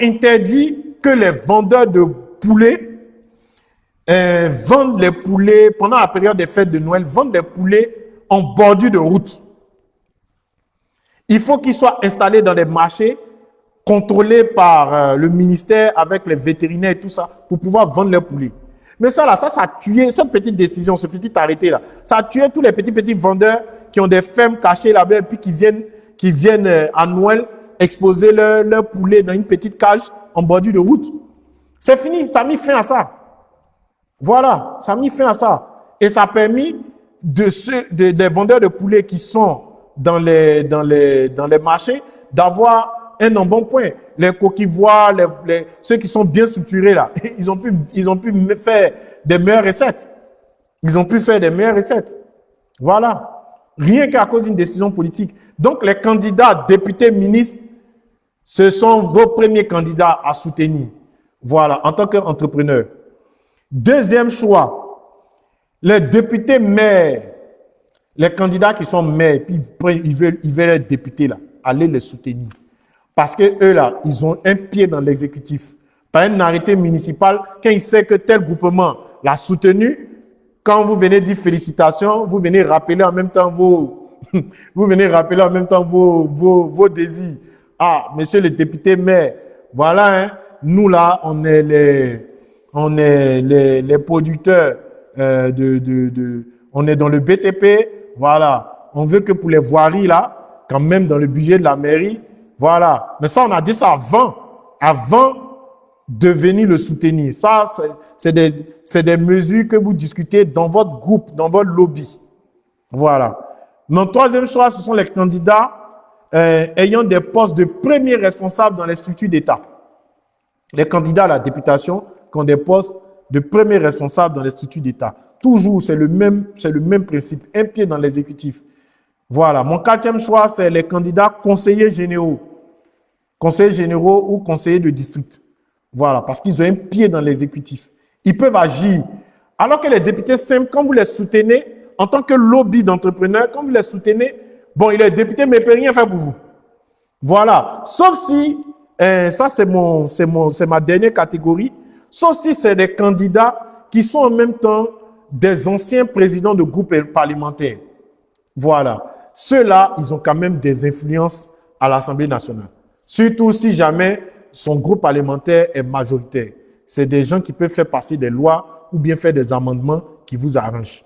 interdit que les vendeurs de poulets euh, vendent les poulets, pendant la période des fêtes de Noël, vendent les poulets en bordure de route. Il faut qu'ils soient installés dans des marchés contrôlés par euh, le ministère avec les vétérinaires et tout ça pour pouvoir vendre leurs poulets. Mais ça là, ça, ça a tué, cette petite décision, ce petit arrêté là, ça a tué tous les petits petits vendeurs qui ont des fermes cachées là-bas et puis qui viennent, qui viennent euh, à Noël exposer leur poulets dans une petite cage en bordure de route. C'est fini, ça a mis fin à ça. Voilà, ça a mis fin à ça. Et ça a permis de ceux, des vendeurs de poulets qui sont dans les, les, les marchés d'avoir un embonpoint. Les coquilles-voix, les, ceux qui sont bien structurés là, ils ont pu, ils ont pu faire des meilleures recettes. Ils ont pu faire des meilleures recettes. Voilà. Rien qu'à cause d'une décision politique. Donc, les candidats, députés, ministres, ce sont vos premiers candidats à soutenir. Voilà, en tant qu'entrepreneur. Deuxième choix, les députés maires, les candidats qui sont maires, puis ils veulent, ils veulent être députés allez les soutenir. Parce que eux là, ils ont un pied dans l'exécutif. Par un arrêté municipal, quand ils savent que tel groupement l'a soutenu, quand vous venez dire félicitations, vous venez rappeler en même temps vos, vous venez rappeler en même temps vos, vos, vos désirs. Ah, monsieur le député maire, voilà, hein, nous là, on est les, on est les, les producteurs euh, de, de, de, on est dans le BTP, voilà. On veut que pour les voiries là, quand même dans le budget de la mairie, voilà. Mais ça, on a dit ça avant, avant de venir le soutenir. Ça, c'est des, des mesures que vous discutez dans votre groupe, dans votre lobby. Voilà. Mon troisième choix, ce sont les candidats euh, ayant des postes de premier responsable dans les structures d'État. Les candidats à la députation, qui ont des postes de premier responsable dans les structures d'État. Toujours, c'est le, même, le même principe, un pied dans l'exécutif. Voilà. Mon quatrième choix, c'est les candidats conseillers généraux. Conseillers généraux ou conseillers de district. Voilà, parce qu'ils ont un pied dans l'exécutif. Ils peuvent agir. Alors que les députés simples, quand vous les soutenez, en tant que lobby d'entrepreneurs, quand vous les soutenez, bon, il est député, mais il ne peut rien faire pour vous. Voilà. Sauf si, euh, ça c'est mon, ma dernière catégorie, sauf si c'est des candidats qui sont en même temps des anciens présidents de groupes parlementaires. Voilà. Ceux-là, ils ont quand même des influences à l'Assemblée nationale. Surtout si jamais son groupe parlementaire est majoritaire. C'est des gens qui peuvent faire passer des lois ou bien faire des amendements qui vous arrangent.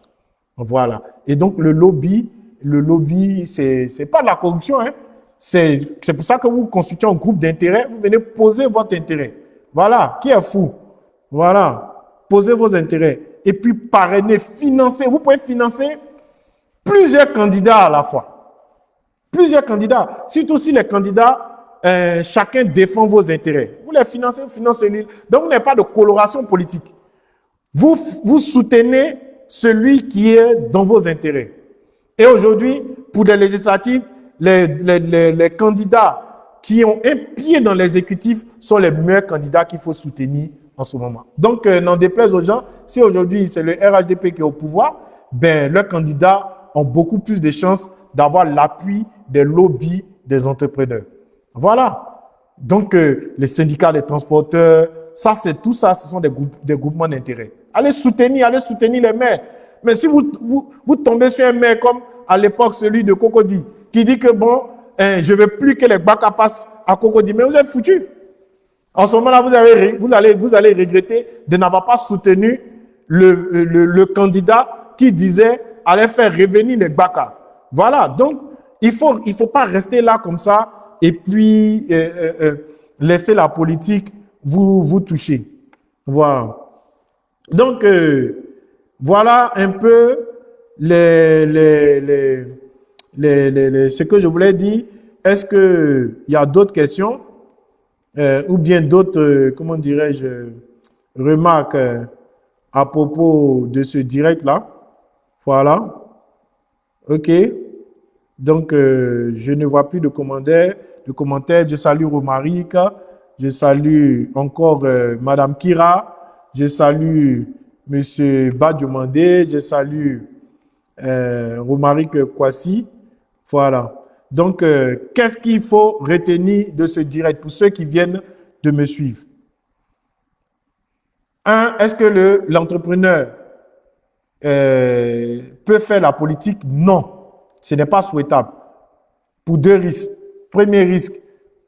Voilà. Et donc, le lobby, le lobby, c'est pas de la corruption. Hein? C'est pour ça que vous constituez un groupe d'intérêt, vous venez poser votre intérêt. Voilà. Qui est fou? Voilà. Posez vos intérêts. Et puis, parrainer, financer. Vous pouvez financer plusieurs candidats à la fois. Plusieurs candidats. Surtout si les candidats, euh, chacun défend vos intérêts. Vous les financez, vous financez lui. Donc, vous n'avez pas de coloration politique. Vous soutenez celui qui est dans vos intérêts. Et aujourd'hui, pour les législatives, les, candidats qui ont un pied dans l'exécutif sont les meilleurs candidats qu'il faut soutenir en ce moment. Donc, euh, n'en déplaise aux gens, si aujourd'hui c'est le RHDP qui est au pouvoir, ben, leurs candidats ont beaucoup plus de chances d'avoir l'appui des lobbies des entrepreneurs. Voilà. Donc, euh, les syndicats des transporteurs, ça, c'est tout ça, ce sont des, groupements d'intérêt. Allez soutenir, allez soutenir les maires. Mais si vous, vous tombez sur un maire comme à l'époque celui de Cocody, qui dit que bon, hein, je ne veux plus que les BACA passent à Cocody, mais vous êtes foutu. En ce moment-là, vous, vous, allez, vous allez regretter de n'avoir pas soutenu le, le, candidat qui disait allait faire revenir les BACA. Voilà, donc il ne faut, il faut pas rester là comme ça et puis euh, euh, euh, laisser la politique vous, vous toucher. Voilà. Donc, voilà un peu ce que je voulais dire. Est-ce qu'il y a d'autres questions euh, ou bien d'autres, euh, comment dirais-je, remarques à propos de ce direct-là? Voilà. OK. Donc, je ne vois plus de commentaires. De commentaires. Je salue Romaric. Je salue encore Madame Kira. Je salue M. Badiomandé, je salue euh, Romaric Kwasi. Voilà. Donc, euh, qu'est-ce qu'il faut retenir de ce direct pour ceux qui viennent de me suivre? Un, est-ce que l'entrepreneur euh, peut faire la politique? Non, ce n'est pas souhaitable. Pour deux risques. Premier risque,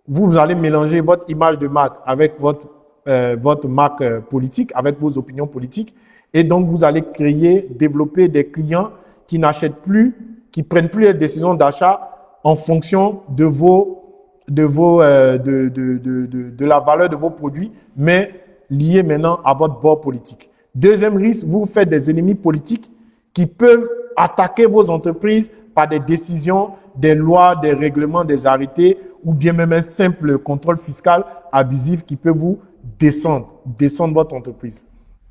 vous allez mélanger votre image de marque avec votre marque politique, avec vos opinions politiques. Et donc, vous allez créer, développer des clients qui n'achètent plus, qui prennent plus les décisions d'achat en fonction de vos, de vos, euh, de, de, de, la valeur de vos produits, mais liés maintenant à votre bord politique. Deuxième risque, vous faites des ennemis politiques qui peuvent attaquer vos entreprises par des décisions, des lois, des règlements, des arrêtés, ou bien même un simple contrôle fiscal abusif qui peut vous descendre, descendre votre entreprise.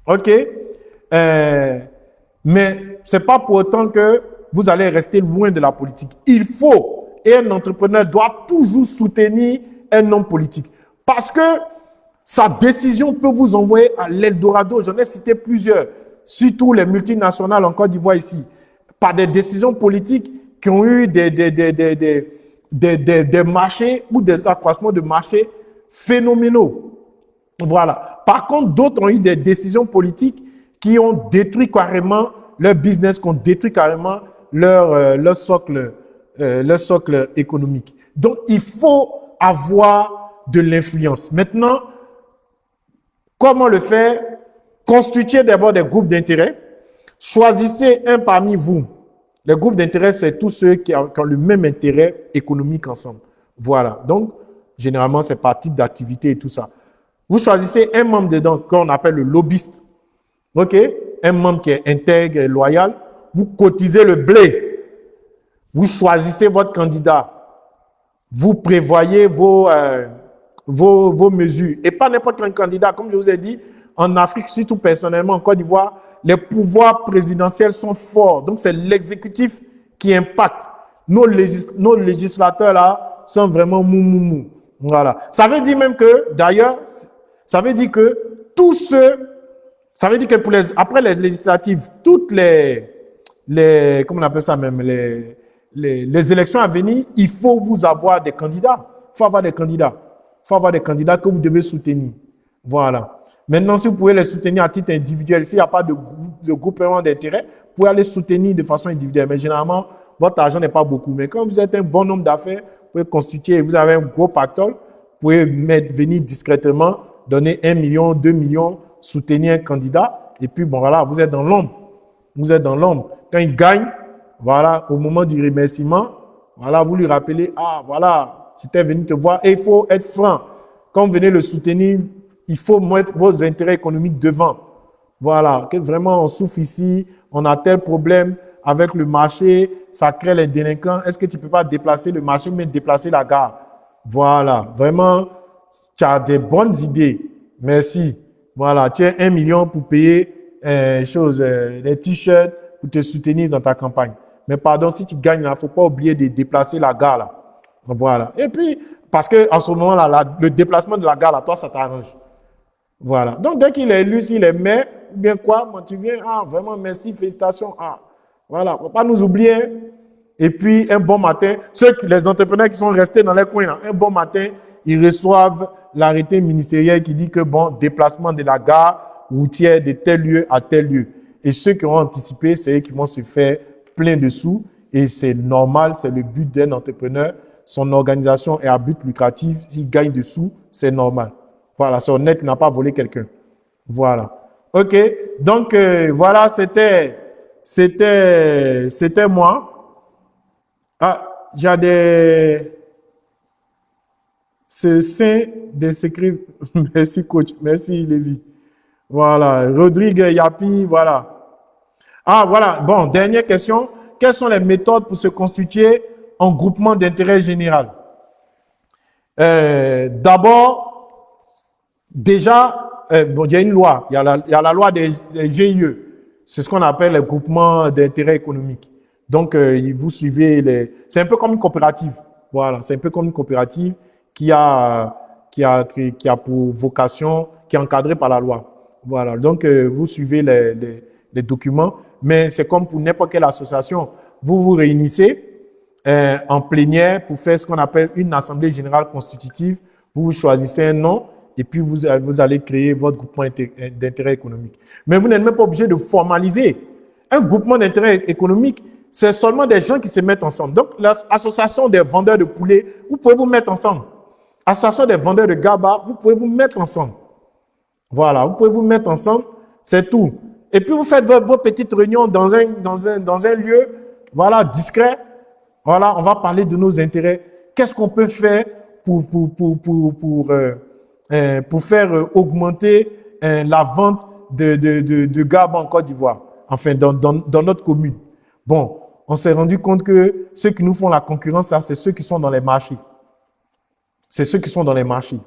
OK? Euh, Mais ce n'est pas pour autant que vous allez rester loin de la politique. Il faut, et un entrepreneur doit toujours soutenir un homme politique. Parce que sa décision peut vous envoyer à l'Eldorado. J'en ai cité plusieurs, surtout les multinationales en Côte d'Ivoire ici, par des décisions politiques qui ont eu des, des, des, des, marchés ou des accroissements de marchés phénoménaux. Voilà. Par contre, d'autres ont eu des décisions politiques qui ont détruit carrément leur business, qui ont détruit carrément leur, euh, leur, socle, euh, leur socle économique. Donc, il faut avoir de l'influence. Maintenant, comment le faire? Constituez d'abord des groupes d'intérêt. Choisissez un parmi vous. Les groupes d'intérêt, c'est tous ceux qui ont, le même intérêt économique ensemble. Voilà. Donc, généralement, c'est par type d'activité et tout ça. Vous choisissez un membre dedans qu'on appelle le lobbyiste. OK? Un membre qui est intègre et loyal. Vous cotisez le blé. Vous choisissez votre candidat. Vous prévoyez vos, euh, vos, vos mesures. Et pas n'importe quel candidat. Comme je vous ai dit, en Afrique, surtout personnellement, en Côte d'Ivoire, les pouvoirs présidentiels sont forts. Donc, c'est l'exécutif qui impacte. Nos, nos législateurs, là, sont vraiment mou. Voilà. Ça veut dire même que, d'ailleurs, ça veut dire que tous ceux, ça veut dire que pour les, après les législatives, toutes les, les, comment on appelle ça même, les, les, les élections à venir, il faut vous avoir des candidats. faut avoir des candidats. Il faut avoir des candidats que vous devez soutenir. Voilà. Maintenant, si vous pouvez les soutenir à titre individuel, s'il n'y a pas de, groupement d'intérêt, vous pouvez aller soutenir de façon individuelle. Mais généralement, votre argent n'est pas beaucoup. Mais quand vous êtes un bon nombre d'affaires, vous pouvez constituer, vous avez un gros pactole, vous pouvez venir discrètement, donner un million, deux millions, soutenir un candidat, et puis bon voilà, vous êtes dans l'ombre. Vous êtes dans l'ombre. Quand il gagne, voilà, au moment du remerciement, voilà, vous lui rappelez, ah voilà, j'étais venu te voir, et il faut être franc. Quand vous venez le soutenir, il faut mettre vos intérêts économiques devant. Voilà, que vraiment on souffre ici, on a tel problème avec le marché, ça crée les délinquants. Est-ce que tu ne peux pas déplacer le marché, mais déplacer la gare? Voilà, vraiment, tu as des bonnes idées. Merci. Voilà, as un million pour payer euh, chose, euh, les t-shirts pour te soutenir dans ta campagne. Mais pardon, si tu gagnes, il ne faut pas oublier de déplacer la gare là. Voilà. Et puis, parce que en ce moment-là, le déplacement de la gare là, toi, ça t'arrange. Voilà. Donc, dès qu'il est élu, s'il est maire, bien quoi, moi, tu viens, ah, vraiment, merci, félicitations. Ah, voilà, faut pas nous oublier. Et puis, un bon matin, ceux, les entrepreneurs qui sont restés dans les coins, un bon matin, ils reçoivent l'arrêté ministériel qui dit que, bon, déplacement de la gare routière de tel lieu à tel lieu. Et ceux qui ont anticipé, c'est eux qui vont se faire plein de sous. Et c'est normal, c'est le but d'un entrepreneur. Son organisation est à but lucratif. S'il gagne des sous, c'est normal. Voilà, c'est honnête, il n'a pas volé quelqu'un. Voilà. OK. Donc, euh, voilà, c'était, c'était, c'était moi. Ah, j'ai des, ce saint des. Merci, coach. Merci, Lévi. Voilà. Rodrigue Yapi, voilà. Ah, voilà. Bon, dernière question. Quelles sont les méthodes pour se constituer en groupement d'intérêt général? Euh, D'abord, Déjà, euh, bon, il y a une loi, il y a la, il y a la loi des, GIE. C'est ce qu'on appelle le groupement d'intérêt économique. Donc, euh, vous suivez les... C'est un peu comme une coopérative. Voilà, c'est un peu comme une coopérative qui a, qui a, qui a pour vocation, qui est encadrée par la loi. Voilà, donc euh, vous suivez les, les, documents, mais c'est comme pour n'importe quelle association. Vous vous réunissez euh, en plénière pour faire ce qu'on appelle une assemblée générale constitutive. Vous choisissez un nom et puis vous, vous allez créer votre groupement d'intérêt économique. Mais vous n'êtes même pas obligé de formaliser. Un groupement d'intérêt économique, c'est seulement des gens qui se mettent ensemble. Donc, l'association des vendeurs de poulets, vous pouvez vous mettre ensemble. L'association des vendeurs de GABA, vous pouvez vous mettre ensemble. Voilà, vous pouvez vous mettre ensemble, c'est tout. Et puis, vous faites vos, petites réunions dans un, dans, un, dans un lieu, voilà, discret. Voilà, on va parler de nos intérêts. Qu'est-ce qu'on peut faire pour, pour, pour, pour, pour euh, euh, pour faire euh, augmenter la vente de, de, de, de GABA en Côte d'Ivoire, enfin dans, dans, dans, notre commune? Bon, on s'est rendu compte que ceux qui nous font la concurrence, c'est ceux qui sont dans les marchés. C'est ceux qui sont dans les marchés.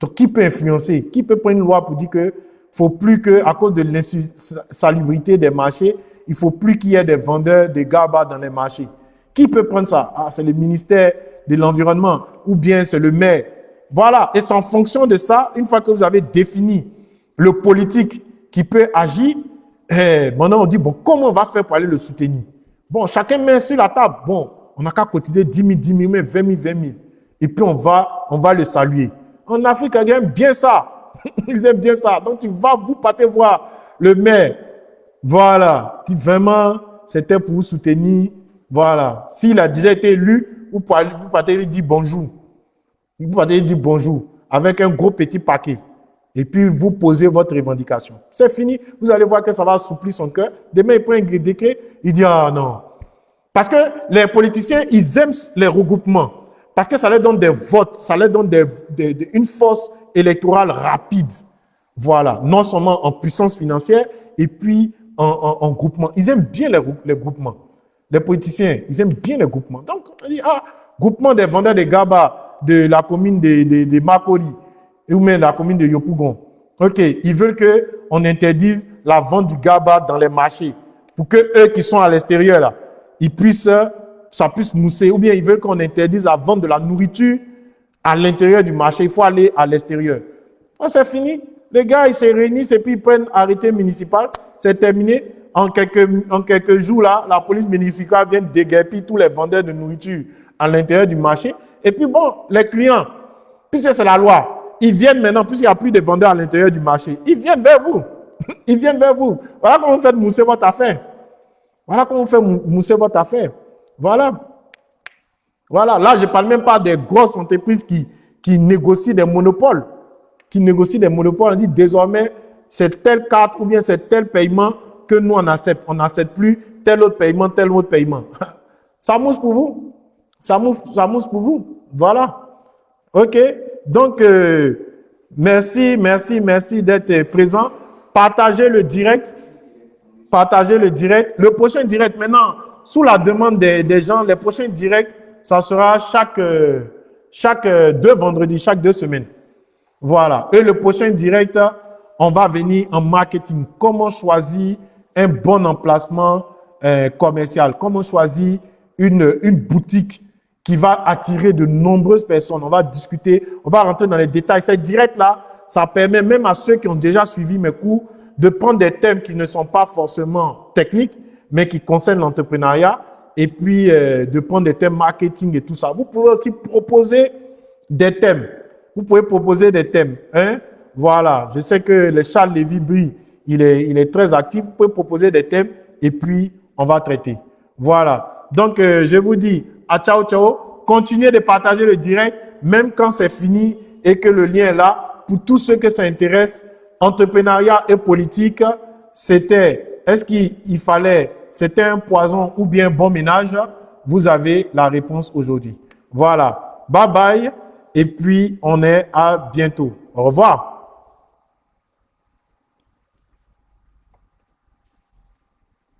Donc, qui peut influencer Qui peut prendre une loi pour dire que faut plus que, à cause de l'insalubrité des marchés, il faut plus qu'il y ait des vendeurs de GABA dans les marchés. Qui peut prendre ça? Ah, c'est le ministère de l'Environnement ou bien c'est le maire voilà, et c'est en fonction de ça, une fois que vous avez défini le politique qui peut agir, eh, maintenant on dit, bon, comment on va faire pour aller le soutenir? Bon, chacun met sur la table. Bon, on n'a qu'à cotiser 10 000, 10 000, 20 000, 20 000. Et puis on va, on va le saluer. En Afrique, ils aiment bien ça. ils aiment bien ça. Donc tu vas, vous partez voir le maire. Voilà. Vraiment, c'était pour vous soutenir. Voilà. S'il a déjà été élu, vous partez lui dire bonjour. Vous allez dire bonjour avec un gros petit paquet. Et puis, vous posez votre revendication. C'est fini. Vous allez voir que ça va assouplir son cœur. Demain, il prend un décret. Il dit, ah non. Parce que les politiciens, ils aiment les regroupements. Parce que ça leur donne des votes. Ça leur donne une force électorale rapide. Voilà. Non seulement en puissance financière, et puis en, groupement. Ils aiment bien les, groupements. Les politiciens, ils aiment bien les groupements. Donc, on dit, ah, groupement des vendeurs de GABA, de la commune de Makori ou même la commune de Yopougon. OK, ils veulent qu'on interdise la vente du GABA dans les marchés pour que eux qui sont à l'extérieur, là, ils puissent, ça puisse mousser. Ou bien ils veulent qu'on interdise la vente de la nourriture à l'intérieur du marché. Il faut aller à l'extérieur. C'est fini. Les gars, ils se réunissent et puis ils prennent arrêté municipal. C'est terminé. En quelques, en quelques jours, là, la police municipale vient déguerpir tous les vendeurs de nourriture à l'intérieur du marché Et puis bon, les clients, puisque c'est la loi, ils viennent maintenant, puisqu'il n'y a plus de vendeurs à l'intérieur du marché, ils viennent vers vous. Ils viennent vers vous. Voilà comment vous faites mousser votre affaire. Voilà comment vous faites mousser votre affaire. Voilà. Voilà, là, je ne parle même pas des grosses entreprises qui, qui négocient des monopoles. Qui négocient des monopoles. On dit désormais, c'est telle carte ou bien c'est tel paiement que nous, on accepte. On n'accepte plus tel autre paiement, tel autre paiement. Ça mousse pour vous. Ça mousse, ça mousse pour vous. Voilà. OK. Donc, euh, merci, merci, merci d'être présent. Partagez le direct. Partagez le direct. Le prochain direct, maintenant, sous la demande des, gens, les prochains directs, ça sera chaque, euh, chaque euh, deux vendredis, chaque deux semaines. Voilà. Et le prochain direct, on va venir en marketing. Comment choisir un bon emplacement euh, commercial? Comment choisir une, boutique qui va attirer de nombreuses personnes? On va discuter, on va rentrer dans les détails. C'est direct là, ça permet même à ceux qui ont déjà suivi mes cours de prendre des thèmes qui ne sont pas forcément techniques, mais qui concernent l'entrepreneuriat, et puis euh, de prendre des thèmes marketing et tout ça. Vous pouvez aussi proposer des thèmes. Vous pouvez proposer des thèmes. Hein? Voilà, je sais que le Charles Lévy il est, il est très actif. Vous pouvez proposer des thèmes et puis on va traiter. Voilà. Donc, euh, je vous dis à ciao, ciao. Continuez de partager le direct, même quand c'est fini et que le lien est là pour tous ceux que ça intéresse, entrepreneuriat et politique, c'était, est-ce qu'il fallait, c'était un poison ou bien bon ménage? Vous avez la réponse aujourd'hui. Voilà. Bye bye. Et puis, on est à bientôt. Au revoir.